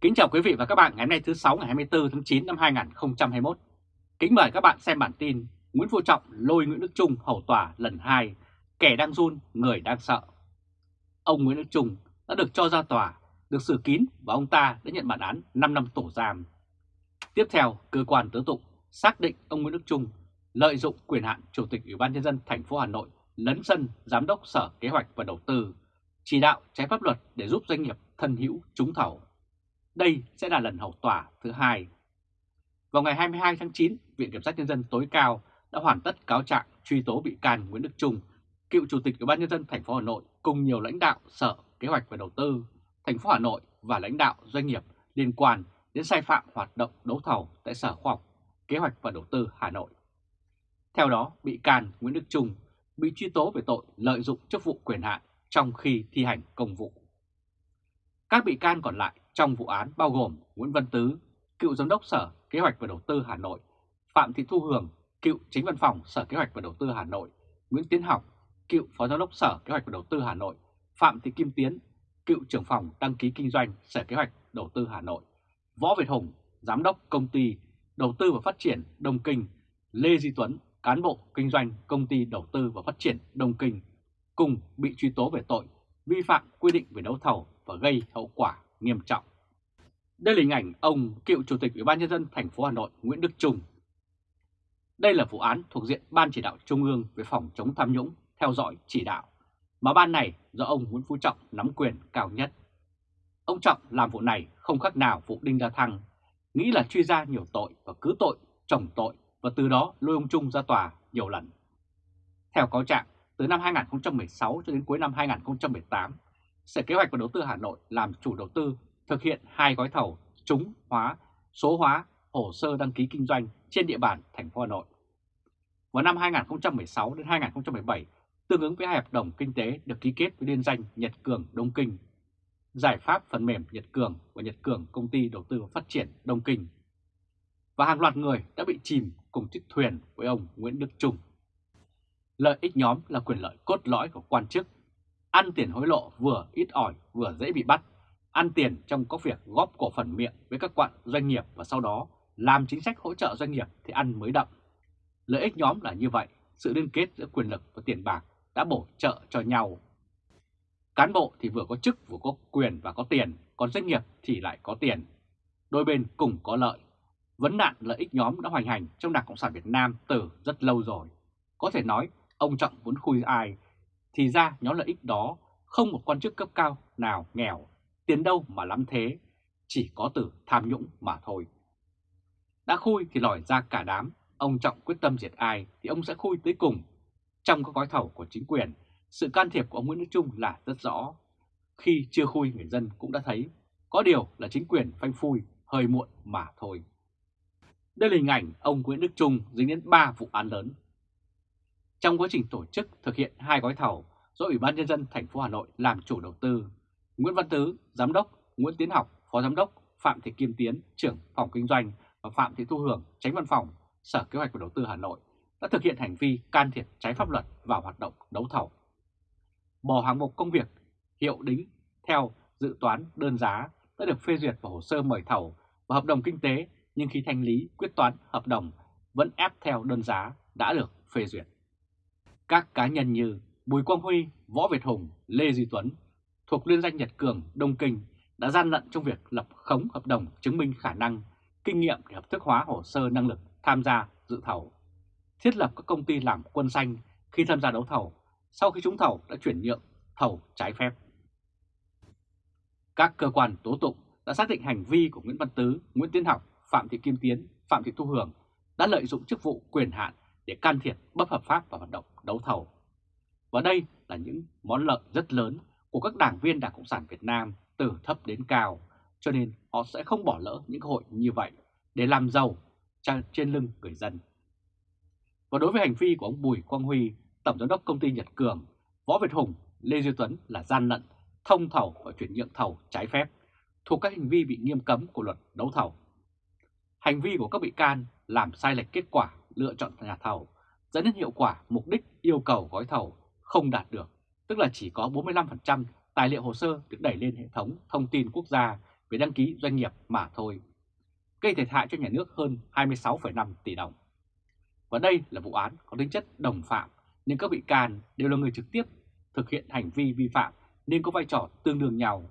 Kính chào quý vị và các bạn ngày hôm nay thứ 6 ngày 24 tháng 9 năm 2021. Kính mời các bạn xem bản tin Nguyễn Phú Trọng lôi Nguyễn Đức Trung hầu tòa lần 2, kẻ đang run, người đang sợ. Ông Nguyễn Đức Trung đã được cho ra tòa, được xử kín và ông ta đã nhận bản án 5 năm tù giam. Tiếp theo, cơ quan tố tụng xác định ông Nguyễn Đức Trung lợi dụng quyền hạn Chủ tịch Ủy ban nhân dân thành phố Hà Nội lấn sân Giám đốc Sở Kế hoạch và Đầu tư, chỉ đạo trái pháp luật để giúp doanh nghiệp thân hữu trúng thầu. Đây sẽ là lần hầu tòa thứ hai. Vào ngày 22 tháng 9, Viện Kiểm sát Nhân dân tối cao đã hoàn tất cáo trạng truy tố bị can Nguyễn Đức Trung, cựu Chủ tịch Ủy ban nhân dân thành phố Hà Nội cùng nhiều lãnh đạo Sở Kế hoạch và Đầu tư thành phố Hà Nội và lãnh đạo doanh nghiệp liên quan đến sai phạm hoạt động đấu thầu tại Sở Khoa học Kế hoạch và Đầu tư Hà Nội. Theo đó, bị can Nguyễn Đức Trung bị truy tố về tội lợi dụng chức vụ quyền hạn trong khi thi hành công vụ. Các bị can còn lại trong vụ án bao gồm Nguyễn Văn Tứ, cựu Giám đốc Sở Kế hoạch và Đầu tư Hà Nội, Phạm Thị Thu Hường, cựu Chính văn phòng Sở Kế hoạch và Đầu tư Hà Nội, Nguyễn Tiến Học, cựu Phó Giám đốc Sở Kế hoạch và Đầu tư Hà Nội, Phạm Thị Kim Tiến, cựu trưởng phòng đăng ký kinh doanh Sở Kế hoạch Đầu tư Hà Nội, Võ Việt Hùng, Giám đốc Công ty Đầu tư và Phát triển Đông Kinh, Lê Di Tuấn, cán bộ kinh doanh Công ty Đầu tư và Phát triển Đông Kinh, cùng bị truy tố về tội vi phạm quy định về đấu thầu và gây hậu quả nghiêm trọng. Đây là hình ảnh ông cựu Chủ tịch Ủy ban nhân dân thành phố Hà Nội Nguyễn Đức Trung. Đây là vụ án thuộc diện Ban chỉ đạo Trung ương về phòng chống tham nhũng theo dõi chỉ đạo, mà ban này do ông Nguyễn Phú Trọng nắm quyền cao nhất. Ông Trọng làm vụ này không khác nào vụ Đinh La Thăng, nghĩ là truy ra nhiều tội và cứ tội, chồng tội và từ đó lôi ông Trung ra tòa nhiều lần. Theo cáo trạng, từ năm 2016 cho đến cuối năm 2018, Sở Kế hoạch và Đầu tư Hà Nội làm chủ đầu tư thực hiện hai gói thầu trúng hóa, số hóa hồ sơ đăng ký kinh doanh trên địa bàn thành phố Hà Nội. Vào năm 2016 đến 2017, tương ứng với hai hợp đồng kinh tế được ký kết với liên danh Nhật Cường Đông Kinh, giải pháp phần mềm Nhật Cường và Nhật Cường Công ty Đầu tư và Phát triển Đông Kinh. Và hàng loạt người đã bị chìm cùng chiếc thuyền với ông Nguyễn Đức Trung. Lợi ích nhóm là quyền lợi cốt lõi của quan chức. Ăn tiền hối lộ vừa ít ỏi vừa dễ bị bắt ăn tiền trong các việc góp cổ phần miệng với các quạn doanh nghiệp và sau đó làm chính sách hỗ trợ doanh nghiệp thì ăn mới đậm. Lợi ích nhóm là như vậy, sự liên kết giữa quyền lực và tiền bạc đã bổ trợ cho nhau. Cán bộ thì vừa có chức vừa có quyền và có tiền, còn doanh nghiệp thì lại có tiền. Đôi bên cùng có lợi. Vấn nạn lợi ích nhóm đã hoành hành trong Đảng Cộng sản Việt Nam từ rất lâu rồi. Có thể nói ông Trọng muốn khui ai, thì ra nhóm lợi ích đó không một quan chức cấp cao nào nghèo tiền đâu mà lắm thế, chỉ có từ tham nhũng mà thôi. Đã khui thì lòi ra cả đám, ông Trọng quyết tâm diệt ai thì ông sẽ khui tới cùng. Trong các gói thầu của chính quyền, sự can thiệp của ông Nguyễn Đức Trung là rất rõ. Khi chưa khui người dân cũng đã thấy, có điều là chính quyền phanh phui hơi muộn mà thôi. Đây là hình ảnh ông Nguyễn Đức Trung dính đến 3 vụ án lớn. Trong quá trình tổ chức thực hiện hai gói thầu do Ủy ban Nhân dân thành phố Hà Nội làm chủ đầu tư, Nguyễn Văn Tứ, Giám đốc, Nguyễn Tiến Học, Phó Giám đốc, Phạm Thị Kim Tiến, trưởng phòng kinh doanh và Phạm Thị Thu Hường, tránh văn phòng, Sở Kế hoạch và Đầu tư Hà Nội đã thực hiện hành vi can thiệp trái pháp luật vào hoạt động đấu thầu. Bỏ hàng mục công việc hiệu đính theo dự toán đơn giá đã được phê duyệt vào hồ sơ mời thầu và hợp đồng kinh tế nhưng khi thanh lý quyết toán hợp đồng vẫn ép theo đơn giá đã được phê duyệt. Các cá nhân như Bùi Quang Huy, Võ Việt Hùng, Lê Duy Tuấn thuộc liên danh Nhật Cường, Đông Kinh đã gian lận trong việc lập khống hợp đồng chứng minh khả năng, kinh nghiệm để hợp thức hóa hồ sơ năng lực tham gia dự thầu, thiết lập các công ty làm quân xanh khi tham gia đấu thầu, sau khi trúng thầu đã chuyển nhượng thầu trái phép. Các cơ quan tố tụng đã xác định hành vi của Nguyễn Văn Tứ, Nguyễn Tiến Học, Phạm Thị Kim Tiến, Phạm Thị Thu Hường đã lợi dụng chức vụ quyền hạn để can thiệp bất hợp pháp vào hoạt động đấu thầu. Và đây là những món lợi rất lớn của các đảng viên Đảng Cộng sản Việt Nam từ thấp đến cao, cho nên họ sẽ không bỏ lỡ những cơ hội như vậy để làm giàu trên lưng người dân. Và đối với hành vi của ông Bùi Quang Huy, Tổng Giám đốc Công ty Nhật Cường, Võ Việt Hùng, Lê Duy Tuấn là gian lận, thông thầu và chuyển nhượng thầu trái phép, thuộc các hành vi bị nghiêm cấm của luật đấu thầu. Hành vi của các bị can làm sai lệch kết quả lựa chọn nhà thầu, dẫn đến hiệu quả mục đích yêu cầu gói thầu không đạt được tức là chỉ có 45% tài liệu hồ sơ được đẩy lên hệ thống thông tin quốc gia về đăng ký doanh nghiệp mà thôi, gây thiệt hại cho nhà nước hơn 26,5 tỷ đồng. Và đây là vụ án có tính chất đồng phạm nên các bị can đều là người trực tiếp thực hiện hành vi vi phạm nên có vai trò tương đương nhau.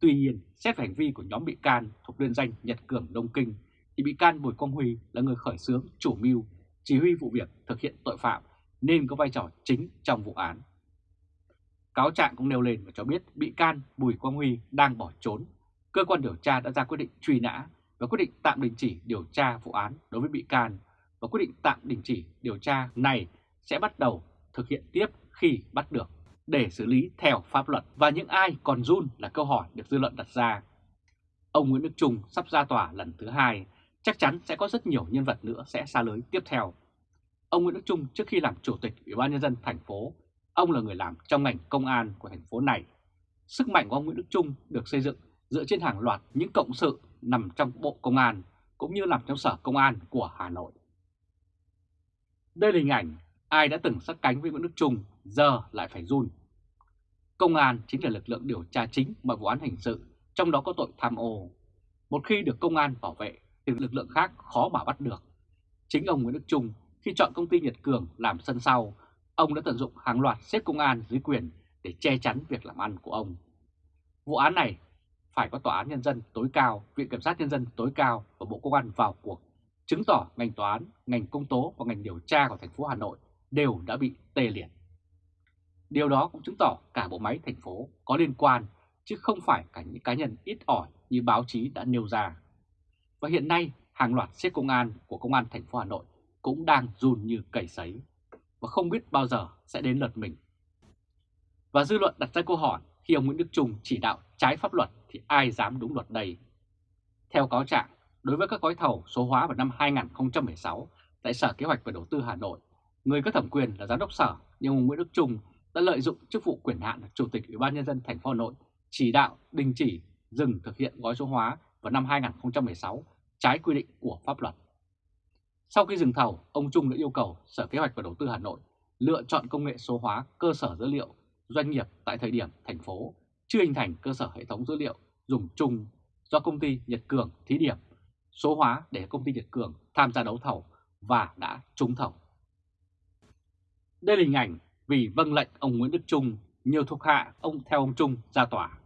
Tuy nhiên, xét về hành vi của nhóm bị can thuộc liên danh Nhật Cường Đông Kinh thì bị can Bùi Quang Huy là người khởi xướng, chủ mưu, chỉ huy vụ việc thực hiện tội phạm nên có vai trò chính trong vụ án. Cáo trạng cũng nêu lên và cho biết bị can Bùi Quang Huy đang bỏ trốn. Cơ quan điều tra đã ra quyết định truy nã và quyết định tạm đình chỉ điều tra vụ án đối với bị can và quyết định tạm đình chỉ điều tra này sẽ bắt đầu thực hiện tiếp khi bắt được để xử lý theo pháp luật. Và những ai còn run là câu hỏi được dư luận đặt ra. Ông Nguyễn Đức Trung sắp ra tòa lần thứ hai, chắc chắn sẽ có rất nhiều nhân vật nữa sẽ xa lưới tiếp theo. Ông Nguyễn Đức Trung trước khi làm chủ tịch Ủy ban nhân dân thành phố, ông là người làm trong ngành công an của thành phố này. Sức mạnh của ông Nguyễn Đức Trung được xây dựng dựa trên hàng loạt những cộng sự nằm trong Bộ Công an cũng như nằm trong Sở Công an của Hà Nội. Đây là hình ảnh ai đã từng sát cánh với Nguyễn Đức Trung giờ lại phải run. Công an chính là lực lượng điều tra chính mọi vụ án hình sự, trong đó có tội tham ô. Một khi được công an bảo vệ thì lực lượng khác khó mà bắt được. Chính ông Nguyễn Đức Trung khi chọn công ty Nhật Cường làm sân sau, ông đã tận dụng hàng loạt xếp công an dưới quyền để che chắn việc làm ăn của ông. Vụ án này phải có Tòa án Nhân dân tối cao, Viện Kiểm sát Nhân dân tối cao và Bộ Công an vào cuộc, chứng tỏ ngành tòa án, ngành công tố và ngành điều tra của thành phố Hà Nội đều đã bị tê liệt. Điều đó cũng chứng tỏ cả bộ máy thành phố có liên quan, chứ không phải cả những cá nhân ít ỏi như báo chí đã nêu ra. Và hiện nay, hàng loạt xếp công an của Công an thành phố Hà Nội cũng đang run như cầy sấy và không biết bao giờ sẽ đến lượt mình. Và dư luận đặt ra câu hỏi khi ông Nguyễn Đức Trung chỉ đạo trái pháp luật thì ai dám đúng luật đây? Theo cáo trạng, đối với các gói thầu số hóa vào năm 2016 tại Sở Kế hoạch và Đầu tư Hà Nội, người có thẩm quyền là giám đốc sở nhưng ông Nguyễn Đức Trung đã lợi dụng chức vụ quyền hạn là Chủ tịch Ủy ban nhân dân thành phố Hà Nội chỉ đạo đình chỉ dừng thực hiện gói số hóa vào năm 2016 trái quy định của pháp luật. Sau khi dừng thầu, ông Trung đã yêu cầu Sở Kế hoạch và Đầu tư Hà Nội lựa chọn công nghệ số hóa cơ sở dữ liệu doanh nghiệp tại thời điểm thành phố chưa hình thành cơ sở hệ thống dữ liệu dùng chung do công ty Nhật Cường thí điểm số hóa để công ty Nhật Cường tham gia đấu thầu và đã trúng thầu. Đây là hình ảnh vì vâng lệnh ông Nguyễn Đức Trung, nhiều thuộc hạ ông theo ông Trung ra tòa.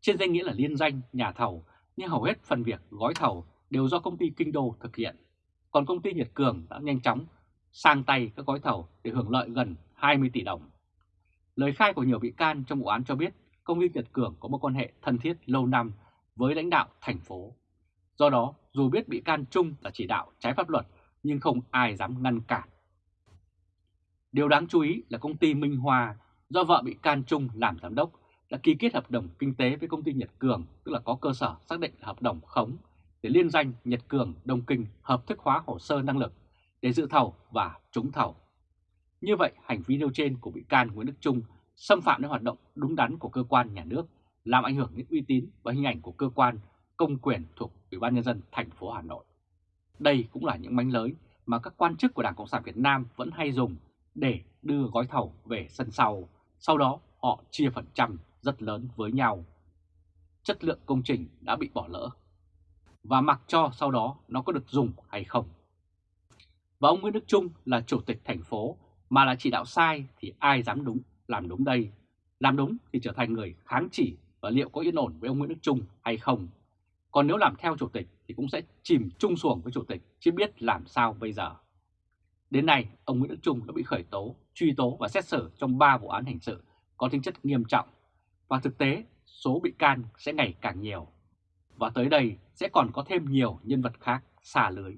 Trên danh nghĩa là liên danh nhà thầu, nhưng hầu hết phần việc gói thầu đều do công ty Kinh Đô thực hiện. Còn công ty Nhật Cường đã nhanh chóng sang tay các gói thầu để hưởng lợi gần 20 tỷ đồng. Lời khai của nhiều bị can trong vụ án cho biết công ty Nhật Cường có một quan hệ thân thiết lâu năm với lãnh đạo thành phố. Do đó, dù biết bị can Trung là chỉ đạo trái pháp luật nhưng không ai dám ngăn cản. Điều đáng chú ý là công ty Minh hòa do vợ bị can Trung làm giám đốc đã ký kết hợp đồng kinh tế với công ty Nhật Cường, tức là có cơ sở xác định là hợp đồng khống để liên danh Nhật Cường Đông Kinh hợp thức hóa hồ sơ năng lực để dự thầu và trúng thầu. Như vậy, hành vi nêu trên của bị can Nguyễn Đức Trung xâm phạm đến hoạt động đúng đắn của cơ quan nhà nước, làm ảnh hưởng đến uy tín và hình ảnh của cơ quan công quyền thuộc Ủy ban nhân dân thành phố Hà Nội. Đây cũng là những mánh lới mà các quan chức của Đảng Cộng sản Việt Nam vẫn hay dùng để đưa gói thầu về sân sau, sau đó họ chia phần trăm rất lớn với nhau. Chất lượng công trình đã bị bỏ lỡ và mặc cho sau đó nó có được dùng hay không. Và ông Nguyễn Đức Trung là chủ tịch thành phố mà là chỉ đạo sai thì ai dám đúng làm đúng đây. Làm đúng thì trở thành người kháng chỉ và liệu có yên ổn với ông Nguyễn Đức Trung hay không. Còn nếu làm theo chủ tịch thì cũng sẽ chìm chung xuồng với chủ tịch chứ biết làm sao bây giờ. Đến nay, ông Nguyễn Đức Trung đã bị khởi tố, truy tố và xét xử trong 3 vụ án hình sự có tính chất nghiêm trọng. Và thực tế, số bị can sẽ ngày càng nhiều. Và tới đây sẽ còn có thêm nhiều nhân vật khác xả lưới.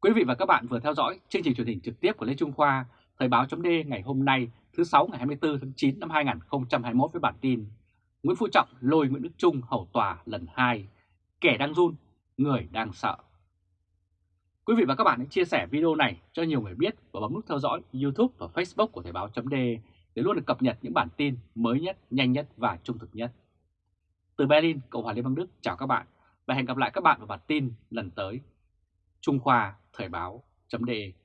Quý vị và các bạn vừa theo dõi chương trình truyền hình trực tiếp của Lê Trung Khoa, Thời báo chấm ngày hôm nay thứ 6 ngày 24 tháng 9 năm 2021 với bản tin Nguyễn Phú Trọng lôi Nguyễn Đức Trung hầu tòa lần 2, kẻ đang run, người đang sợ. Quý vị và các bạn hãy chia sẻ video này cho nhiều người biết và bấm nút theo dõi YouTube và Facebook của Thời báo chấm để luôn được cập nhật những bản tin mới nhất, nhanh nhất và trung thực nhất. Từ Berlin, Cộng hòa Liên bang Đức chào các bạn và hẹn gặp lại các bạn vào bản tin lần tới. Trung Khoa Thời báo.de